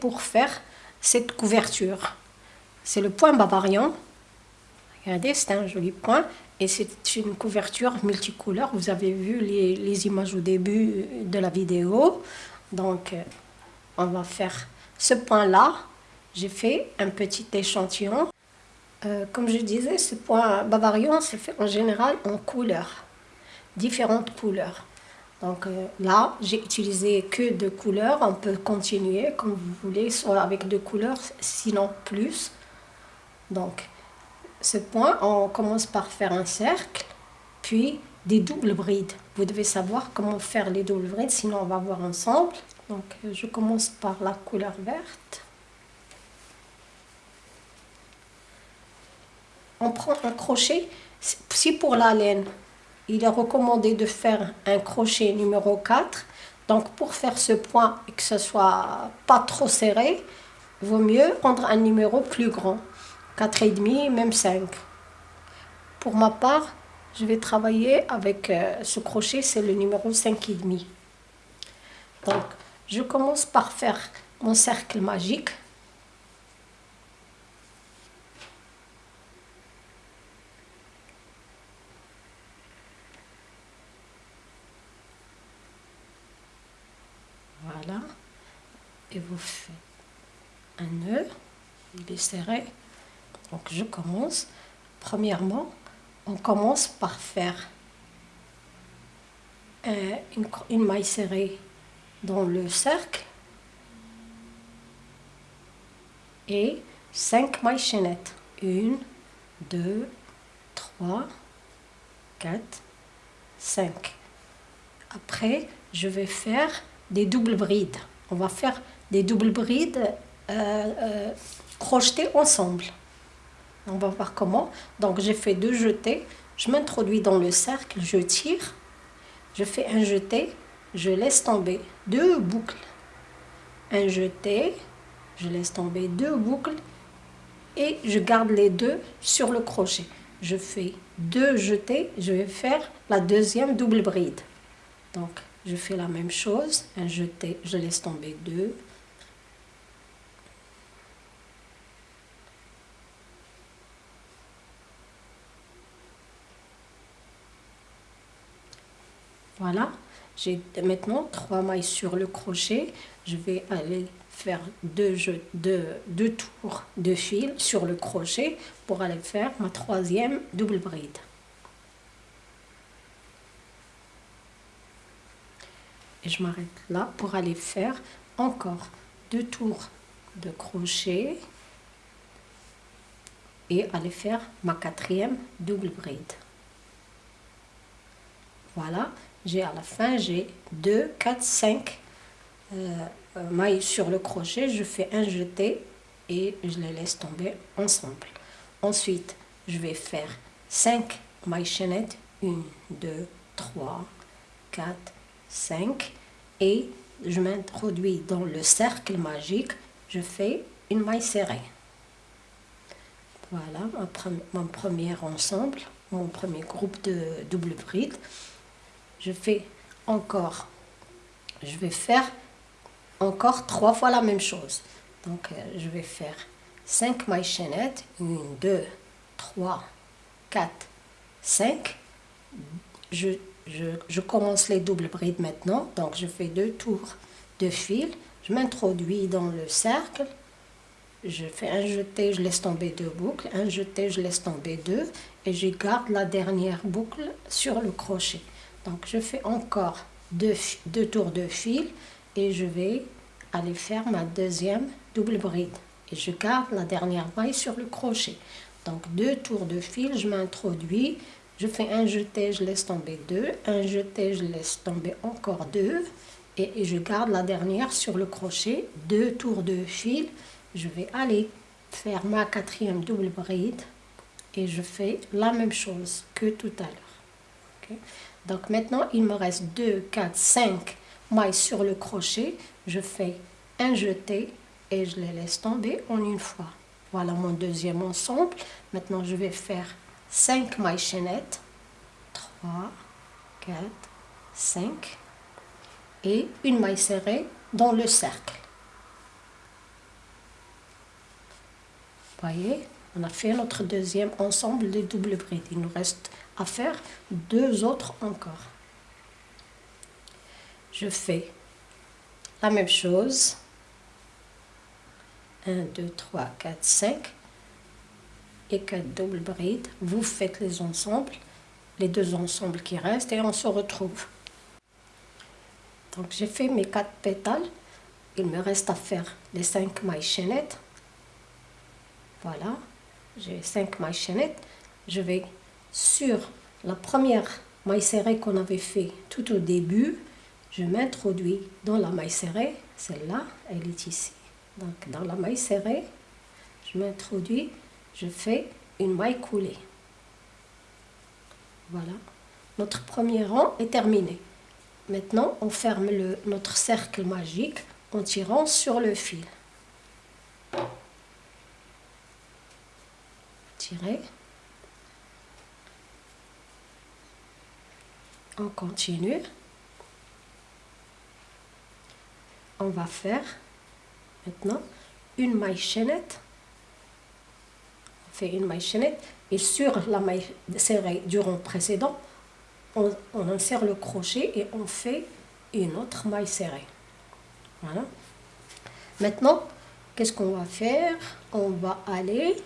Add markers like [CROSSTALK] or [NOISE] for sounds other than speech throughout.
pour faire cette couverture. C'est le point Bavarian. Regardez, c'est un joli point. Et c'est une couverture multicouleur. Vous avez vu les, les, images au début de la vidéo. Donc, euh, on va faire ce point-là. J'ai fait un petit échantillon. Euh, comme je disais, ce point Bavarian, c'est fait en général en couleurs. Différentes couleurs. Donc euh, là, j'ai utilisé que deux couleurs. On peut continuer comme vous voulez, soit avec deux couleurs, sinon plus. Donc, ce point, on commence par faire un cercle, puis des doubles brides. Vous devez savoir comment faire les doubles brides, sinon on va voir ensemble. Donc, euh, je commence par la couleur verte. On prend un crochet, si pour la laine, il est recommandé de faire un crochet numéro 4. Donc, pour faire ce point et que ce soit pas trop serré, il vaut mieux prendre un numéro plus grand. 4,5, même 5. Pour ma part, je vais travailler avec euh, ce crochet, c'est le numéro 5,5. Donc, je commence par faire mon cercle magique. Voilà. Vous faites un nœud, il est serré. Donc je commence. Premièrement, on commence par faire euh, une, maille serrée dans le cercle et 5 mailles chaînettes. 1, 2, 3, 4, 5. Après, je vais faire des doubles brides. On va faire des doubles brides euh, euh, crochetées ensemble. On va voir comment. Donc j'ai fait deux jetés. Je m'introduis dans le cercle, je tire. Je fais un jeté, je laisse tomber deux boucles. Un jeté, je laisse tomber deux boucles et je garde les deux sur le crochet. Je fais deux jetés, je vais faire la deuxième double bride. Donc je fais la même chose, un jeté, je laisse tomber deux, Voilà, j'ai maintenant trois mailles sur le crochet. Je vais aller faire deux, deux tours de fil sur le crochet pour aller faire ma troisième double bride. Et je m'arrête là pour aller faire encore deux tours de crochet et aller faire ma quatrième double bride. Voilà, j'ai à la fin, j'ai 2, 4, 5 mailles sur le crochet. Je fais un jeté et je les laisse tomber ensemble. Ensuite, je vais faire 5 mailles chaînettes. 1, 2, 3, 4, 5. Et je m'introduis dans le cercle magique. Je fais une maille serrée. Voilà mon premier ensemble, mon premier groupe de double bride je fais encore, je vais faire encore trois fois la même chose. Donc, euh, je vais faire 5 mailles chaînettes, 1, 2, 3, 4, 5. Je, je, je, commence les doubles brides maintenant, donc je fais deux tours de fil, je m'introduis dans le cercle, je fais un jeté, je laisse tomber deux boucles, un jeté, je laisse tomber deux, et je garde la dernière boucle sur le crochet. Donc je fais encore deux, tours de fil et je vais aller faire ma deuxième double bride. Et je garde la dernière maille sur le crochet. Donc deux tours de fil, je m'introduis, je fais un jeté, je laisse tomber deux, un jeté, je laisse tomber encore deux et, je garde la dernière sur le crochet, deux tours de fil, je vais aller faire ma quatrième double bride et je fais la même chose que tout à l'heure. Donc maintenant, il me reste 2, 4, 5 mailles sur le crochet. Je fais un jeté et je les laisse tomber en une fois. Voilà mon deuxième ensemble. Maintenant, je vais faire 5 mailles chaînettes. 3, 4, 5. et une maille serrée dans le cercle. Voyez, on a fait notre deuxième ensemble de double bride. Il nous reste à faire deux autres encore. Je fais la même chose. 1, 2, 3, 4, 5 et 4 double brides. Vous faites les ensembles, les deux ensembles qui restent et on se retrouve. Donc j'ai fait mes quatre pétales. Il me reste à faire les 5 mailles chaînettes. Voilà, j'ai 5 mailles chaînettes. Je vais sur la première maille serrée qu'on avait fait tout au début, je m'introduis dans la maille serrée, celle-là, elle est ici. Donc dans la maille serrée, je m'introduis, je fais une maille coulée. Voilà, notre premier rang est terminé. Maintenant, on ferme notre cercle magique en tirant sur le fil. Tirer. On continue. On va faire maintenant une maille chaînette. On fait une maille chaînette et sur la maille serrée du rond précédent, on, insère le crochet et on fait une autre maille serrée. Voilà. Maintenant, qu'est-ce qu'on va faire? On va aller,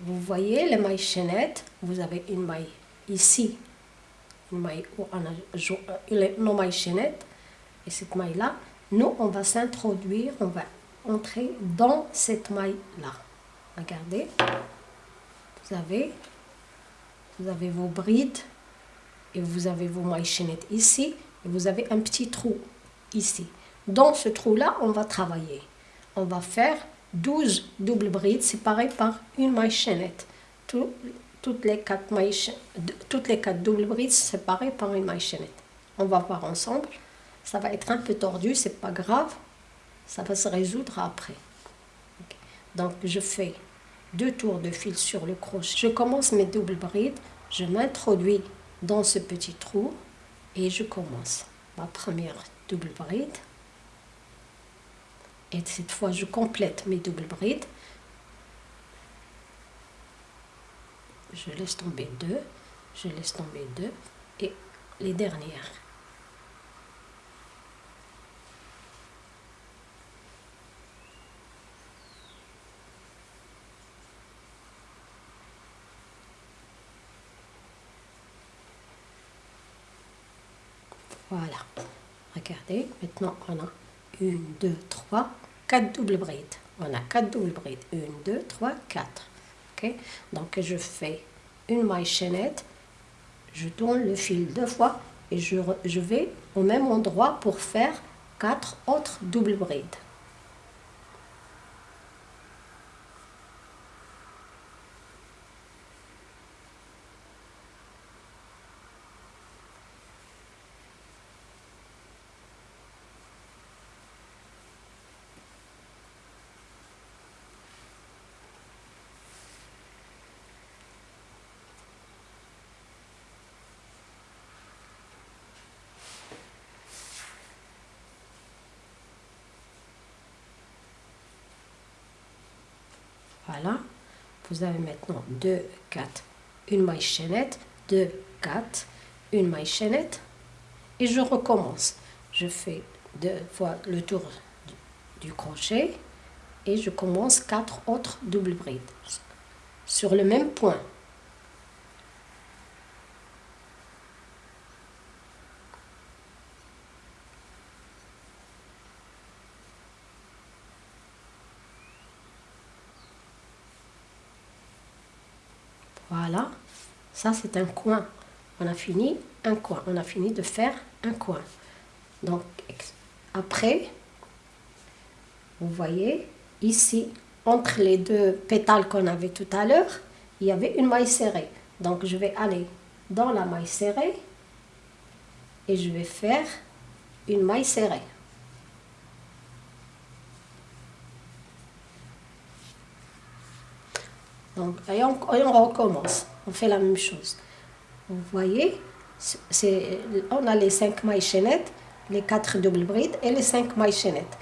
vous voyez les mailles chaînettes, vous avez une maille ici, maille a nos mailles chaînettes, et cette maille-là, nous, on va s'introduire, on va entrer dans cette maille-là. Regardez, vous avez vous avez vos brides et vous avez vos mailles chaînettes ici et vous avez un petit trou ici. Dans ce trou-là, on va travailler. On va faire 12 doubles brides séparées par une maille chaînette. Toutes, les quatre toutes les quatre doubles brides séparées par une maille chaînette. On va voir ensemble. Ça va être un peu tordu, c'est pas grave. Ça va se résoudre après. Donc je fais deux tours de fil sur le crochet. Je commence mes doubles brides, je m'introduis dans ce petit trou et je commence ma première double bride. Et cette fois, je complète mes doubles brides. Je laisse tomber deux, je laisse tomber deux et les dernières. Voilà. Regardez, maintenant on a une, deux, trois, quatre doubles brides. On a quatre doubles brides. Une, deux, trois, quatre. Donc je fais une maille chaînette, je tourne le fil deux fois et je vais au même endroit pour faire quatre autres doubles brides. Voilà. Vous avez maintenant 2, 4, une maille chaînette, 2, 4, une maille chaînette. Et je recommence. Je fais deux fois le tour du, crochet et je commence quatre autres doubles brides sur le même point. Voilà, ça c'est un coin. On a fini un coin. On a fini de faire un coin. Donc, après, vous voyez, ici, entre les deux pétales qu'on avait tout à l'heure, il y avait une maille serrée. Donc, je vais aller dans la maille serrée et je vais faire une maille serrée. Donc, et on, recommence. On fait la même chose. Vous voyez, on a les 5 mailles chaînettes, les 4 doubles brides et les 5 mailles chaînettes.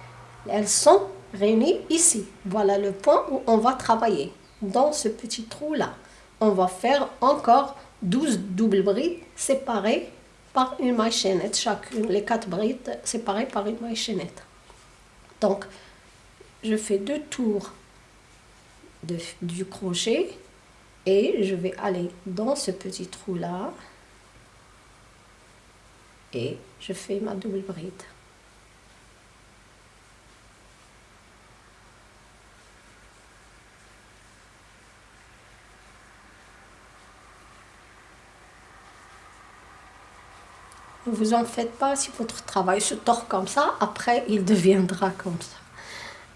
Elles sont réunies ici. Voilà le point où on va travailler. Dans ce petit trou-là, on va faire encore 12 doubles brides séparées par une maille chaînette. Chacune, les 4 brides séparées par une maille chaînette. Donc, je fais deux tours du crochet et je vais aller dans ce petit trou là et je fais ma double bride. Ne vous en faites pas si votre travail se tord comme ça, après il deviendra comme ça.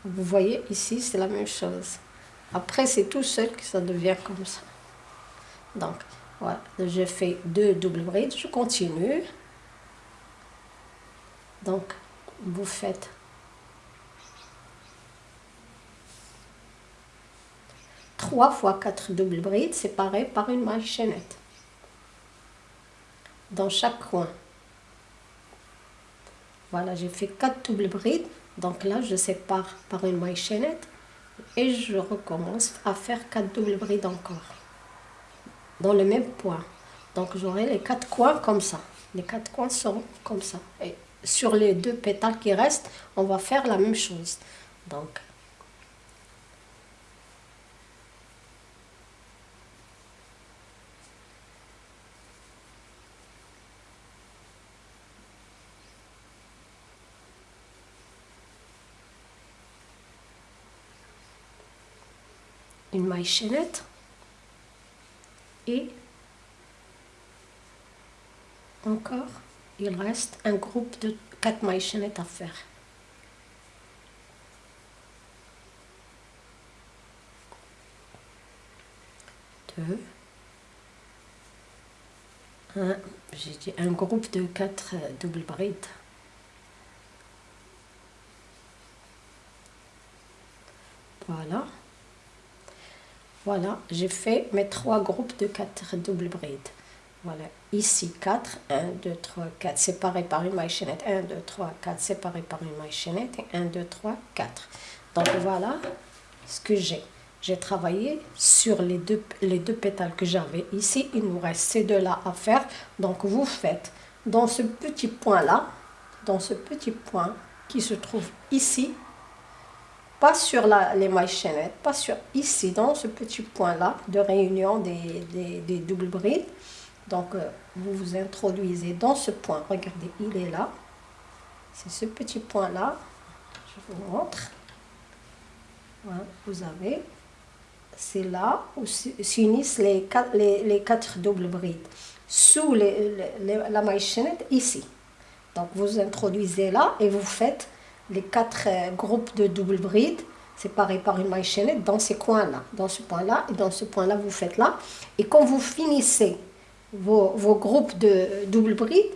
Vous voyez ici, c'est la même chose. Après, c'est tout seul que ça devient comme ça. Donc, voilà, je fais deux doubles brides, je continue. Donc, vous faites trois fois quatre doubles brides séparées par une maille chaînette dans chaque coin. Voilà, j'ai fait quatre doubles brides. Donc là, je sépare par une maille chaînette et je recommence à faire quatre doubles brides encore dans le même point. Donc j'aurai les quatre coins comme ça. Les quatre coins seront comme ça. Et sur les deux pétales qui restent, on va faire la même chose. Donc une maille chaînette et encore il reste un groupe de 4 mailles chaînettes à faire. Deux. J'ai dit un groupe de 4 doubles brides. Voilà. Voilà, j'ai fait mes trois groupes de 4 doubles brides. Voilà, ici 4, 1, 2, 3, 4, séparés par une maille chaînette, 1, 2, 3, 4, séparés par une maille chaînette, et 1, 2, 3, 4. Donc voilà ce que j'ai. J'ai travaillé sur les deux, les deux pétales que j'avais ici. Il nous reste ces deux-là à faire. Donc vous faites dans ce petit point-là, dans ce petit point qui se trouve ici, pas sur la, les mailles chaînettes, pas sur ici, dans ce petit point-là de réunion des, des, doubles brides. Donc, euh, vous vous introduisez dans ce point. Regardez, il est là. C'est ce petit point-là. Je vous montre. Voilà, vous avez. C'est là où s'unissent les, les, les, quatre doubles brides. Sous les, la maille chaînette, ici. Donc, vous introduisez là et vous faites les quatre euh, groupes de double bride séparés par une maille chaînette dans ces coins-là. Dans ce point-là et dans ce point-là, vous faites là. Et quand vous finissez vos, groupes de double bride,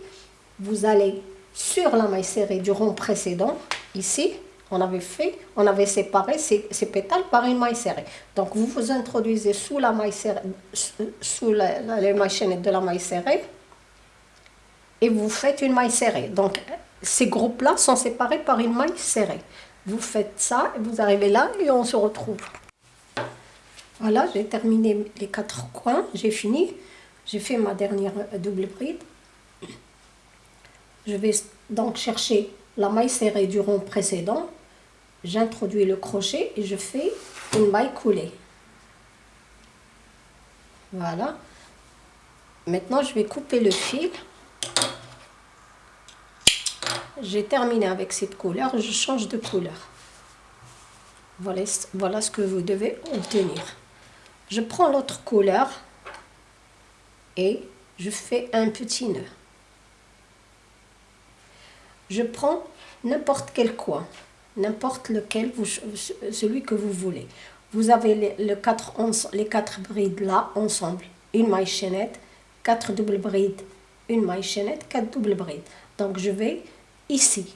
vous allez sur la maille serrée du rond précédent, ici, on avait fait, on avait séparé ces, pétales par une maille serrée. Donc vous vous introduisez sous la maille serrée, sous la, la, les de la maille serrée et vous faites une maille serrée. Donc ces groupes-là sont séparés par une maille serrée. Vous faites ça, vous arrivez là et on se retrouve. Voilà, j'ai terminé les quatre coins, j'ai fini. J'ai fait ma dernière double bride. Je vais donc chercher la maille serrée du rond précédent. J'introduis le crochet et je fais une maille coulée. Voilà. Maintenant, je vais couper le fil j'ai terminé avec cette couleur, je change de couleur. Voilà, ce que vous devez obtenir. Je prends l'autre couleur et je fais un petit nœud. Je prends n'importe quel coin, n'importe lequel, celui que vous voulez. Vous avez les, les quatre brides là ensemble, une maille chaînette, quatre doubles brides, une maille chaînette, quatre doubles brides. Donc je vais ici.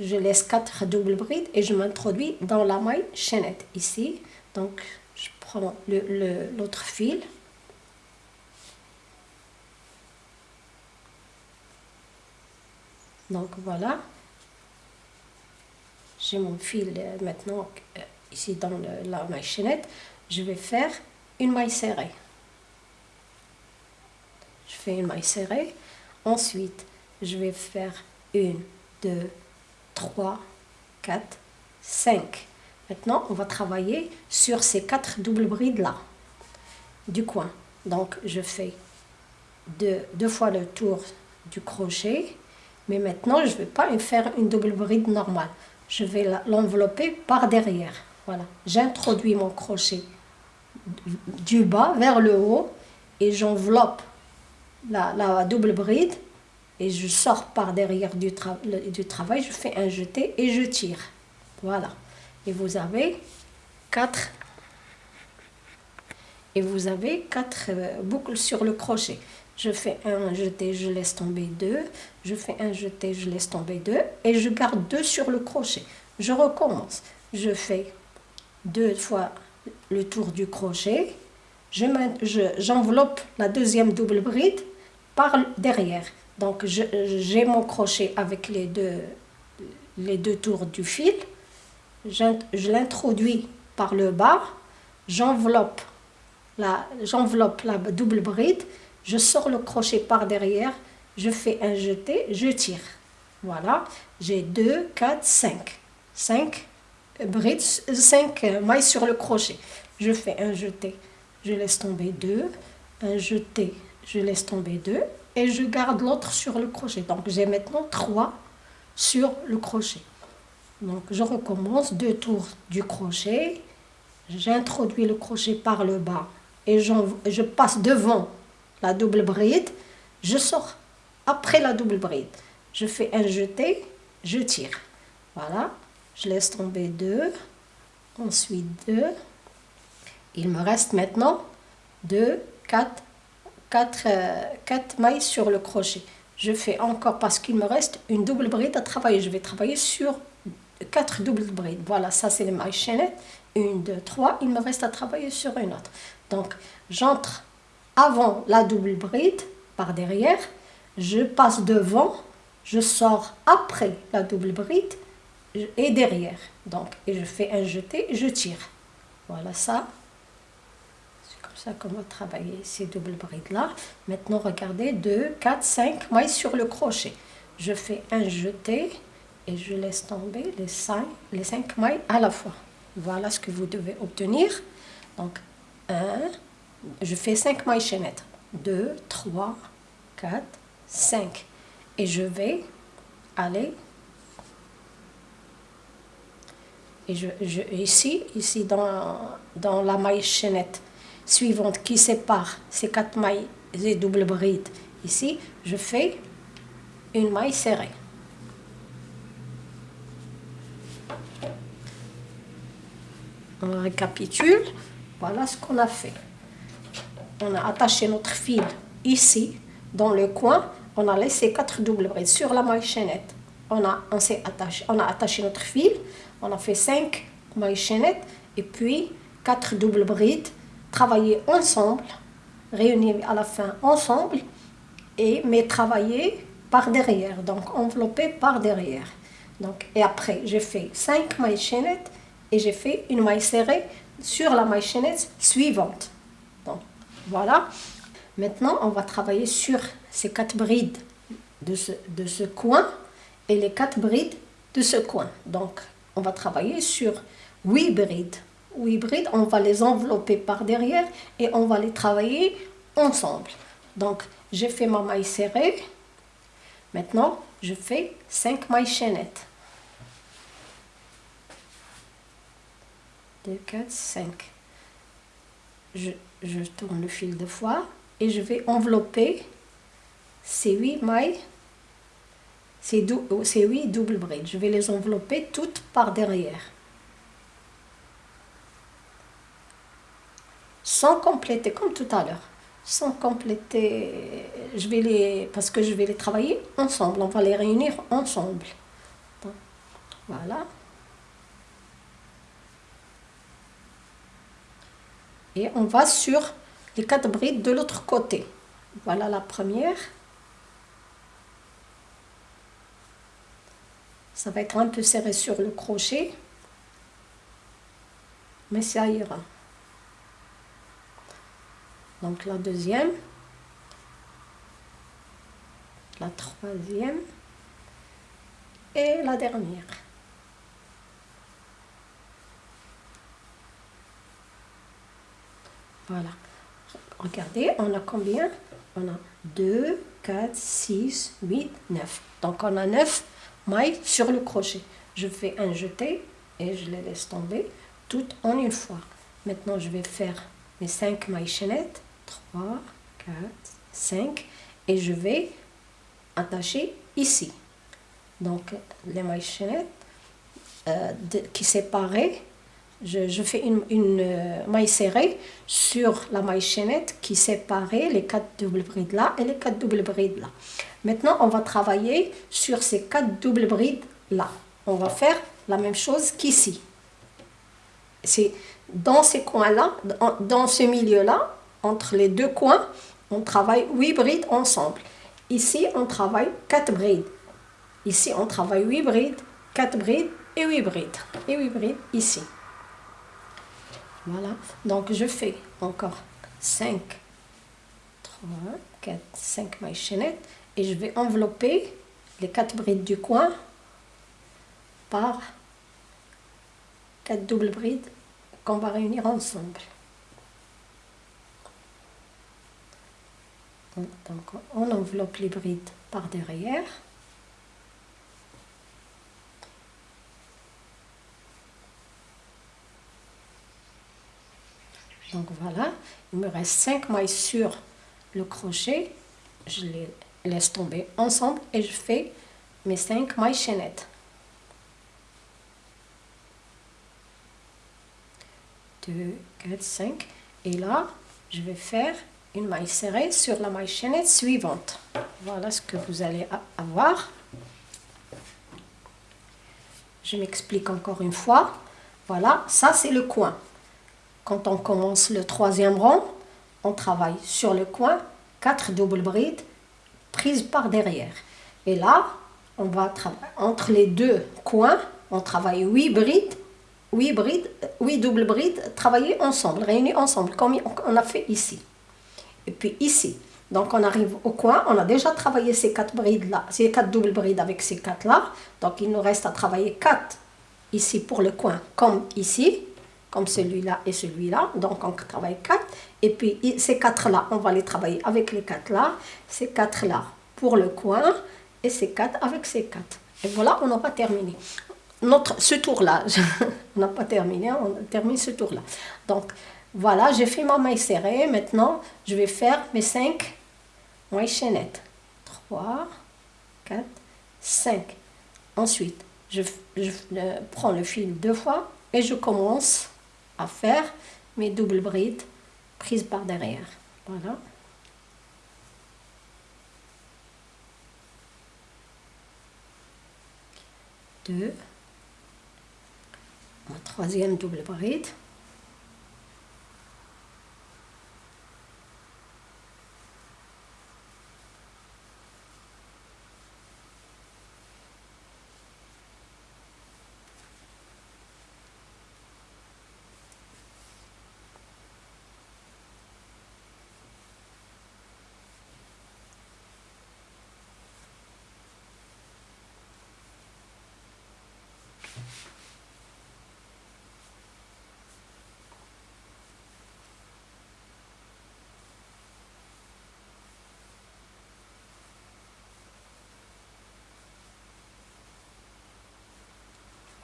Je laisse quatre doubles brides et je m'introduis dans la maille chaînette ici. Donc, je prends l'autre fil. Donc voilà. J'ai mon fil euh, maintenant euh, ici dans la maille chaînette. Je vais faire une maille serrée. Je fais une maille serrée. Ensuite, je vais faire une, deux, trois, quatre, cinq. Maintenant, on va travailler sur ces quatre doubles brides là du coin. Donc, je fais deux, fois le tour du crochet. Mais maintenant, je ne vais pas faire une double bride normale. Je vais l'envelopper par derrière. Voilà. J'introduis mon crochet du bas vers le haut et j'enveloppe la, double bride et je sors par derrière du, du travail, je fais un jeté et je tire. Voilà. Et vous avez quatre et vous avez quatre euh, boucles sur le crochet. Je fais un jeté, je laisse tomber deux. Je fais un jeté, je laisse tomber deux. Et je garde deux sur le crochet. Je recommence. Je fais deux fois le tour du crochet. J'enveloppe la deuxième double bride par derrière. Donc j'ai mon crochet avec les deux, tours du fil. Je l'introduis par le bas. J'enveloppe j'enveloppe la double bride, je sors le crochet par derrière, je fais un jeté, je tire. Voilà, j'ai 2, 4, 5. 5 brides, 5 mailles sur le crochet. Je fais un jeté, je laisse tomber 2, un jeté, je laisse tomber 2 et je garde l'autre sur le crochet. Donc j'ai maintenant 3 sur le crochet. Donc je recommence deux tours du crochet, j'introduis le crochet par le bas et je passe devant la double bride, je sors après la double bride. Je fais un jeté, je tire. Voilà, je laisse tomber deux, ensuite deux. Il me reste maintenant deux, quatre, quatre, euh, quatre mailles sur le crochet. Je fais encore parce qu'il me reste une double bride à travailler. Je vais travailler sur quatre doubles brides. Voilà, ça c'est les mailles chaînettes. Une, deux, trois. Il me reste à travailler sur une autre. Donc, j'entre avant la double bride, par derrière, je passe devant, je sors après la double bride et derrière. Donc, et je fais un jeté et je tire. Voilà ça. Comme ça qu'on va travailler ces doubles brides-là. Maintenant, regardez, 2, 4, 5 mailles sur le crochet. Je fais un jeté et je laisse tomber les 5, les 5 mailles à la fois. Voilà ce que vous devez obtenir. Donc, 1, je fais 5 mailles chaînettes. 2, 3, 4, 5. Et je vais aller et je, je, ici, ici dans, dans la maille chaînette suivante qui sépare ces quatre mailles et double bride, ici, je fais une maille serrée. On récapitule. Voilà ce qu'on a fait. On a attaché notre fil ici, dans le coin. On a laissé quatre doubles brides sur la maille chaînette. On a, on, attaché, on a attaché notre fil. On a fait cinq mailles chaînettes et puis quatre doubles brides travailler ensemble, réunis à la fin ensemble, et, mais travailler par derrière, donc enveloppé par derrière. Donc, et après, j'ai fait cinq mailles chaînettes et j'ai fait une maille serrée sur la maille chaînette suivante. Donc, voilà. Maintenant, on va travailler sur ces quatre brides de ce, de ce coin et les quatre brides de ce coin. Donc, on va travailler sur huit brides. Huit brides, on va les envelopper par derrière et on va les travailler ensemble. Donc, j'ai fait ma maille serrée. Maintenant, je fais cinq mailles chaînettes. 2, 4, 5. Je, tourne le fil deux fois et je vais envelopper ces 8 mailles, ces, dou ces 8 doubles brides. Je vais les envelopper toutes par derrière. Sans compléter, comme tout à l'heure. Sans compléter, je vais les, parce que je vais les travailler ensemble. On va les réunir ensemble. Voilà. Et on va sur les quatre brides de l'autre côté. Voilà la première. Ça va être un peu serré sur le crochet, mais ça ira. Donc la deuxième, la troisième et la dernière. Voilà. Regardez, on a combien? On a 2, 4, 6, 8, 9. Donc on a 9 mailles sur le crochet. Je fais un jeté et je les laisse tomber toutes en une fois. Maintenant je vais faire mes 5 mailles chaînettes. 3, 4, 5. Et je vais attacher ici. Donc les mailles chaînettes euh, qui séparaient je, fais une, euh, maille serrée sur la maille chaînette qui séparait les quatre doubles brides là et les quatre doubles brides là. Maintenant, on va travailler sur ces quatre doubles brides là. On va faire la même chose qu'ici. C'est dans ces coins-là, dans, dans ce milieu-là, entre les deux coins, on travaille huit brides ensemble. Ici, on travaille quatre brides. Ici, on travaille huit brides, quatre brides et huit brides. Et huit brides ici. Voilà. Donc, je fais encore 5, 3, 4, 5 mailles chaînettes et je vais envelopper les 4 brides du coin par 4 doubles brides qu'on va réunir ensemble. Donc, on enveloppe les brides par derrière. Donc voilà, il me reste 5 mailles sur le crochet. Je les laisse tomber ensemble et je fais mes 5 mailles chaînettes. 2, 4, 5. Et là, je vais faire une maille serrée sur la maille chaînette suivante. Voilà ce que vous allez avoir. Je m'explique encore une fois. Voilà, ça c'est le coin. Quand on commence le troisième rang, on travaille sur le coin, quatre doubles brides prises par derrière. Et là, on va travailler entre les deux coins, on travaille huit brides, huit brides, huit doubles brides travaillées ensemble, réunies ensemble, comme on a fait ici. Et puis ici, donc on arrive au coin, on a déjà travaillé ces quatre brides là, ces quatre doubles brides avec ces quatre là. Donc il nous reste à travailler quatre ici pour le coin, comme ici comme celui-là et celui-là. Donc, on travaille quatre. Et puis, ces quatre-là, on va les travailler avec les quatre-là. Ces quatre-là pour le coin et ces quatre avec ces quatre. Et voilà, on aura terminé. Notre, ce tour-là, [LAUGHS] on n'a pas terminé, on termine ce tour-là. Donc, voilà, j'ai fait ma maille serrée. Maintenant, je vais faire mes cinq mailles chaînettes. 3, 4, 5. Ensuite, je, je prends le fil deux fois et je commence à faire mes doubles brides prises par derrière. Voilà. Deux. Ma troisième double bride.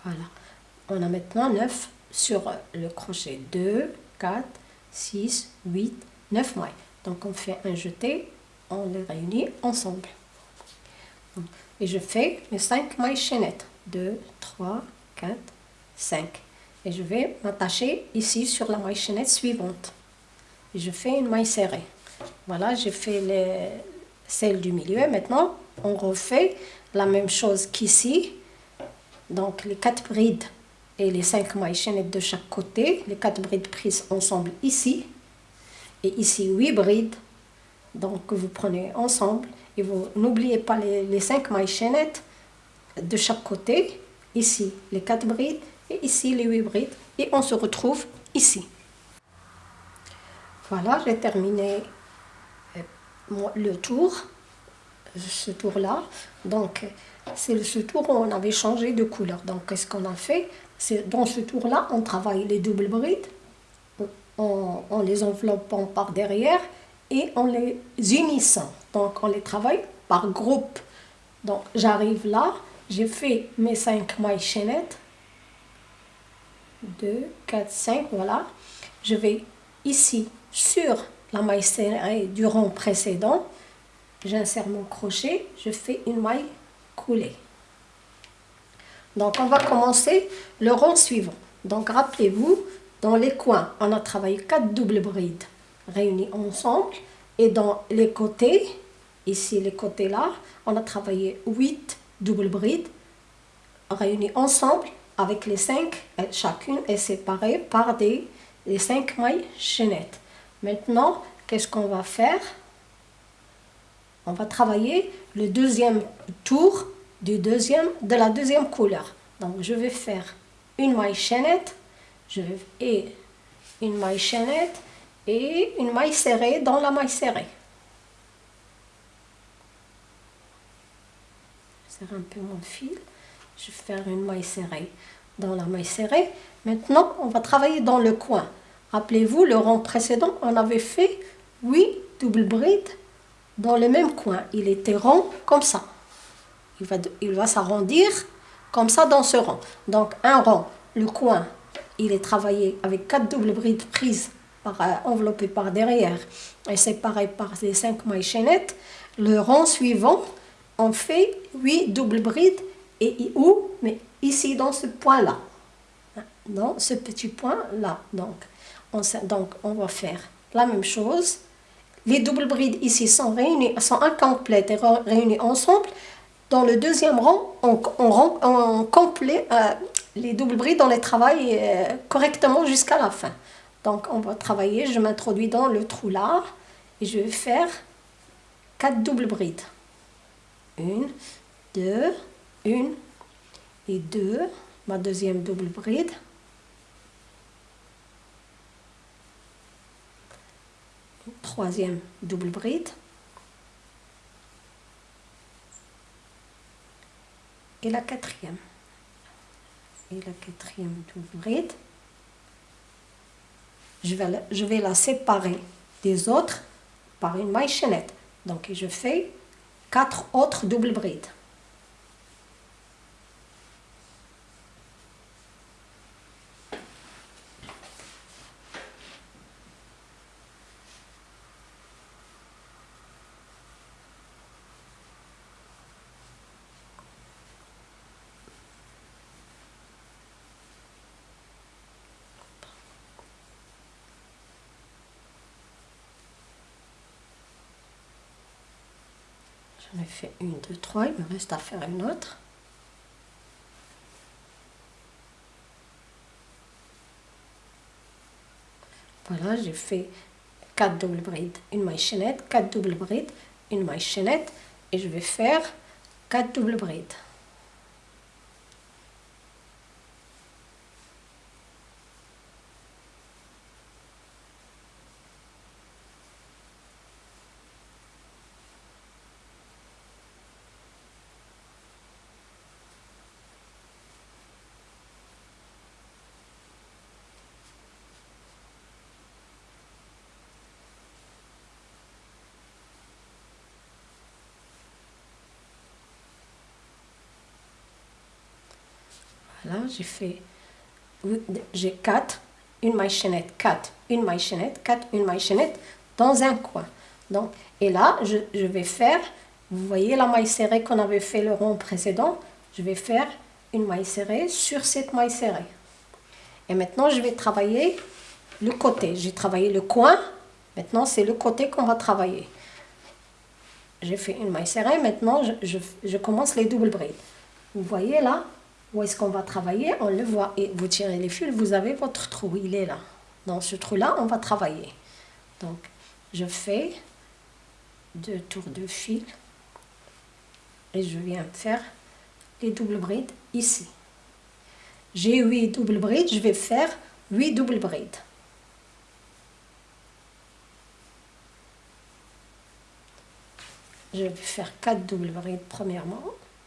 Voilà. On a maintenant 9 sur le crochet. 2, 4, 6, 8, 9 mailles. Donc on fait un jeté, on les réunit ensemble. Et je fais mes 5 mailles chaînettes. 2, 3, 4, 5. Et je vais m'attacher ici sur la maille chaînette suivante. Et je fais une maille serrée. Voilà, j'ai fait les, celle du milieu. Maintenant, on refait la même chose qu'ici. Donc les quatre brides et les cinq mailles chaînettes de chaque côté, les quatre brides prises ensemble ici, et ici huit brides, donc vous prenez ensemble, et vous n'oubliez pas les, les cinq mailles chaînettes de chaque côté. Ici, les quatre brides et ici, les huit brides. Et on se retrouve ici. Voilà, j'ai terminé euh, le tour, ce tour-là. Donc, c'est ce tour où on avait changé de couleur. Donc, qu'est-ce qu'on a fait? Dans ce tour-là, on travaille les doubles brides en, les enveloppant par derrière et en les unissant. Donc, on les travaille par groupe. Donc, j'arrive là, j'ai fait mes 5 mailles chaînettes. 2, 4, 5, voilà. Je vais ici sur la maille serrée du rond précédent. J'insère mon crochet, je fais une maille coulée. Donc on va commencer le rond suivant. Donc rappelez-vous, dans les coins, on a travaillé 4 doubles brides réunies ensemble. Et dans les côtés, ici les côtés là, on a travaillé 8 doubles brides réunies ensemble avec les 5, chacune est séparée par des, les 5 mailles chaînettes. Maintenant, qu'est-ce qu'on va faire? On va travailler le deuxième tour du deuxième, de la deuxième couleur. Donc, je vais faire une maille chaînette je vais, et une maille chaînette et une maille serrée dans la maille serrée. Je serre un peu mon fil. Je vais faire une maille serrée dans la maille serrée. Maintenant, on va travailler dans le coin. Rappelez-vous, le rang précédent, on avait fait 8 double brides dans le même coin. Il était rond comme ça. Il va, s'arrondir comme ça dans ce rang. Donc un rang, le coin, il est travaillé avec 4 doubles brides prises par, euh, enveloppées par derrière et séparées par les 5 mailles chaînettes. Le rang suivant, on fait 8 doubles brides et où Mais ici dans ce point-là. Dans ce petit point-là. Donc on, donc, on va faire la même chose. Les doubles brides ici sont réunies, sont incomplètes et réunies ensemble. Dans le deuxième rang, on, on, complet, euh, les doubles brides, on les travaille euh, correctement jusqu'à la fin. Donc on va travailler, je m'introduis dans le trou là et je vais faire quatre doubles brides. Une, deux, une et deux. Ma deuxième double bride. troisième double bride et la quatrième. Et la quatrième double bride. Je vais, la, je vais la séparer des autres par une maille chaînette donc je fais quatre autres double brides J'en ai fait une, deux, trois. Il me reste à faire une autre. Voilà, j'ai fait 4 doubles brides, une maille chaînette, 4 doubles brides, une maille chaînette et je vais faire 4 doubles brides. Là, j'ai fait, j'ai 4, une maille chaînette, 4, une maille chaînette, 4, une maille chaînette dans un coin. Donc, et là, je, vais faire, vous voyez la maille serrée qu'on avait fait le rond précédent, je vais faire une maille serrée sur cette maille serrée. Et maintenant, je vais travailler le côté. J'ai travaillé le coin, maintenant c'est le côté qu'on va travailler. J'ai fait une maille serrée, maintenant je commence les doubles brides. Vous voyez là, où est-ce qu'on va travailler On le voit. Et vous tirez les fils, vous avez votre trou. Il est là. Dans ce trou-là, on va travailler. Donc, je fais deux tours de fil. Et je viens faire les doubles brides ici. J'ai 8 doubles brides, je vais faire 8 doubles brides. Je vais faire 4 doubles brides premièrement.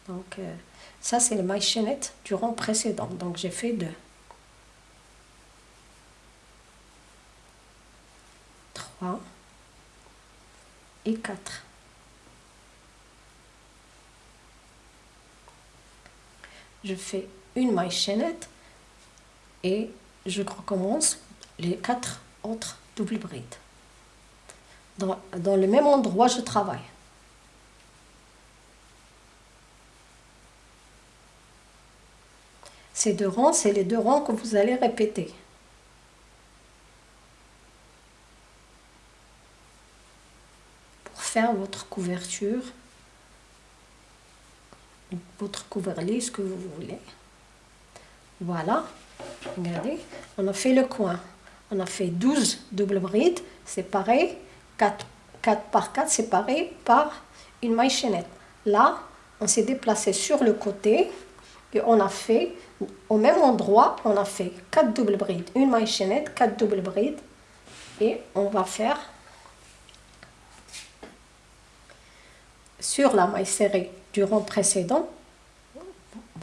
Donc euh, ça c'est le maille chaînette du rang précédent. Donc j'ai fait 2. 3 et 4. Je fais une maille chaînette et je recommence les quatre autres doubles brides. Dans, dans le même endroit, je travaille. Ces deux rangs, c'est les deux rangs que vous allez répéter. Pour faire votre couverture, votre couvercle, ce que vous voulez. Voilà, regardez, on a fait le coin. On a fait 12 doubles brides séparées, 4, 4 par 4 séparées par une maille chaînette. Là, on s'est déplacé sur le côté on a fait, au même endroit, on a fait 4 doubles brides, une maille chaînette, 4 doubles brides. Et on va faire sur la maille serrée du rond précédent,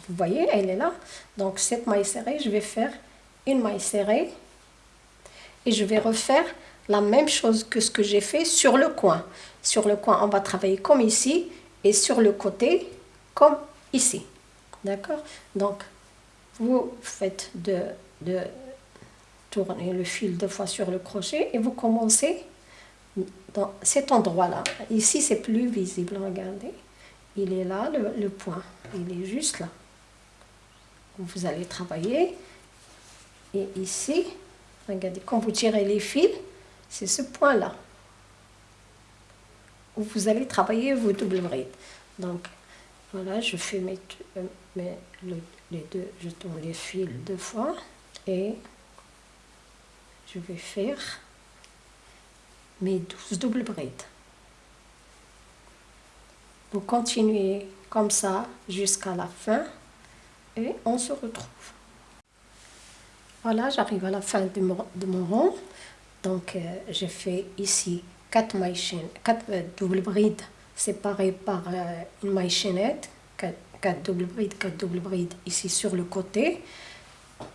vous voyez, elle est là. Donc cette maille serrée, je vais faire une maille serrée et je vais refaire la même chose que ce que j'ai fait sur le coin. Sur le coin, on va travailler comme ici et sur le côté comme ici. D'accord Donc, vous faites de, tourner le fil deux fois sur le crochet et vous commencez dans cet endroit-là. Ici, c'est plus visible, regardez. Il est là, le, le point. Il est juste là vous allez travailler. Et ici, regardez, quand vous tirez les fils, c'est ce point-là où vous allez travailler vos doubles brides. Donc, voilà, je fais mes, euh, mes les deux, je tourne les fils deux fois et je vais faire mes 12 doubles brides. Vous continuez comme ça jusqu'à la fin et on se retrouve. Voilà, j'arrive à la fin de mon, de mon rond. Donc, euh, j'ai fait ici 4 mailles chaînes, 4 euh, doubles brides séparées par euh, une maille chaînette, 4, 4 doubles brides, 4 doubles brides ici sur le côté.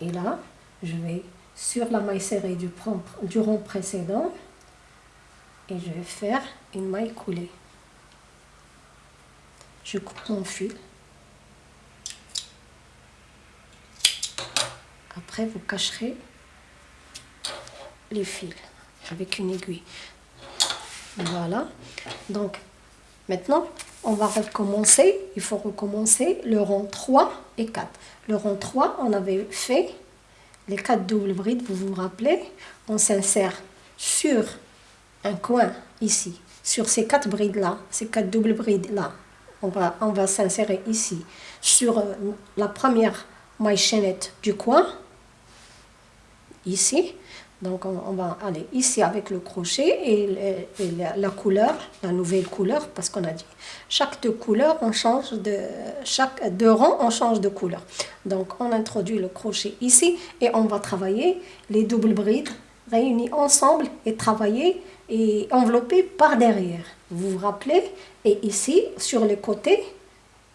Et là, je vais sur la maille serrée du, du rond précédent et je vais faire une maille coulée. Je coupe mon fil Après, vous cacherez les fils avec une aiguille. Voilà. Donc, maintenant, on va recommencer. Il faut recommencer le rang 3 et 4. Le rang 3, on avait fait les 4 doubles brides, vous vous rappelez. On s'insère sur un coin ici, sur ces 4 brides-là, ces 4 doubles brides-là. On va, on va s'insérer ici, sur euh, la première maille chaînette du coin ici. Donc on, va aller ici avec le crochet et, la, couleur, la nouvelle couleur, parce qu'on a dit chaque deux on change de chaque deux rangs, on change de couleur. Donc on introduit le crochet ici et on va travailler les doubles brides réunis ensemble et travailler et envelopper par derrière. Vous vous rappelez? Et ici, sur les côtés,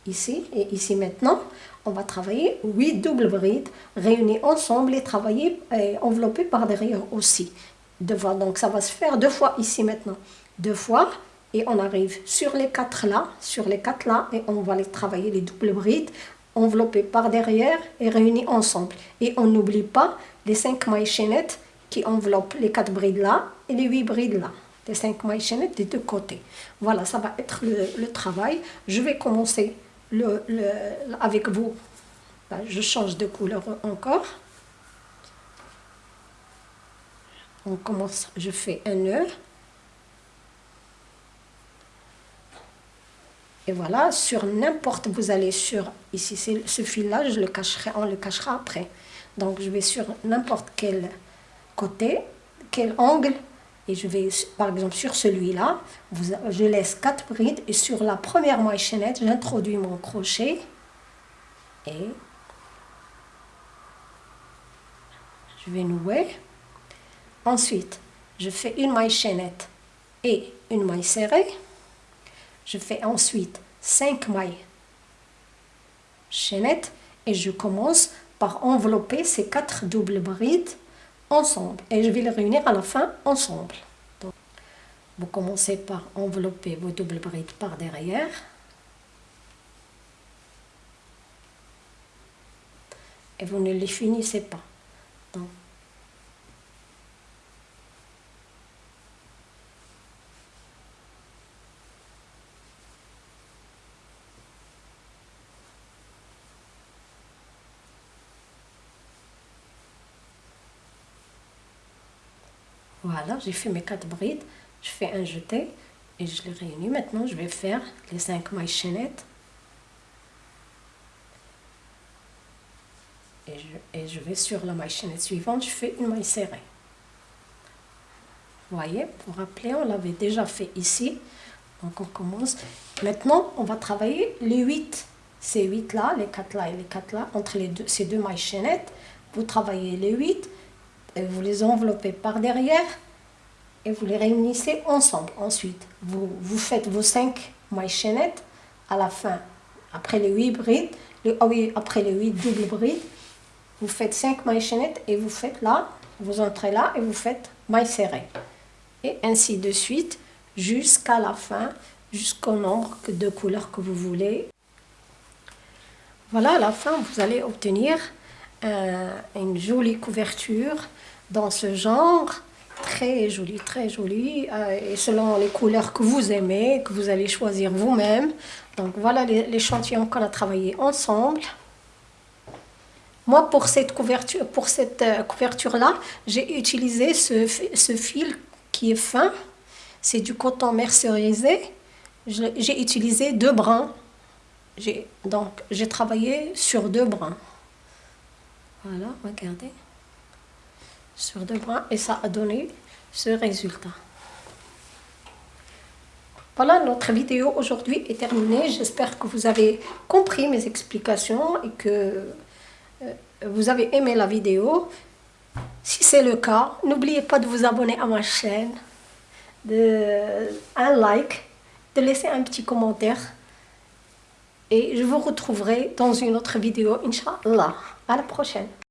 ici et ici maintenant, on va travailler 8 doubles brides réunies ensemble et travailler et enveloppées par derrière aussi. Donc ça va se faire deux fois ici maintenant. Deux fois et on arrive sur les quatre là, sur les quatre là et on va les travailler les doubles brides enveloppées par derrière et réunies ensemble. Et on n'oublie pas les cinq mailles chaînettes qui enveloppent les quatre brides là et les huit brides là. Les cinq mailles chaînettes des deux côtés. Voilà, ça va être le travail. Je vais commencer le, avec vous, je change de couleur encore. On commence, je fais un nœud. Et voilà, sur n'importe, vous allez sur, ici, ce fil-là, je le cacherai, on le cachera après. Donc, je vais sur n'importe quel côté, quel angle, et je vais, par exemple, sur celui-là, je laisse quatre brides et sur la première maille chaînette, j'introduis mon crochet et je vais nouer. Ensuite, je fais une maille chaînette et une maille serrée. Je fais ensuite 5 mailles chaînettes et je commence par envelopper ces quatre doubles brides ensemble et je vais les réunir à la fin ensemble. Donc, vous commencez par envelopper vos doubles brides par derrière. Et vous ne les finissez pas. Voilà, j'ai fait mes quatre brides. Je fais un jeté et je les réunis. Maintenant, je vais faire les cinq mailles chaînettes. Et je, et vais sur la maille chaînette suivante, je fais une maille serrée. Voyez, pour rappeler, on l'avait déjà fait ici. Donc on commence. Maintenant, on va travailler les 8. Ces 8 là, les 4 là et les 4 là, entre les deux, ces deux mailles chaînettes. Vous travaillez les 8 vous les enveloppez par derrière vous les réunissez ensemble. Ensuite, vous, vous faites vos 5 mailles chaînettes à la fin, après les 8 brides, ah oui, après les 8 doubles brides, vous faites 5 mailles chaînettes et vous faites là, vous entrez là et vous faites maille serrée. Et ainsi de suite jusqu'à la fin, jusqu'au nombre de couleurs que vous voulez. Voilà, à la fin, vous allez obtenir euh, une jolie couverture dans ce genre, très jolie, très jolie, euh, et selon les couleurs que vous aimez, que vous allez choisir vous-même. Donc voilà l'échantillon qu'on a travaillé ensemble. Moi, pour cette couverture, pour cette euh, couverture-là, j'ai utilisé ce, ce, fil qui est fin. C'est du coton mercerisé. J'ai utilisé deux brins. Donc, j'ai travaillé sur deux brins. Voilà, regardez sur deux bras et ça a donné ce résultat. Voilà, notre vidéo aujourd'hui est terminée. J'espère que vous avez compris mes explications et que euh, vous avez aimé la vidéo. Si c'est le cas, n'oubliez pas de vous abonner à ma chaîne, de un like, de laisser un petit commentaire. Et je vous retrouverai dans une autre vidéo, Inch'Allah. À la prochaine.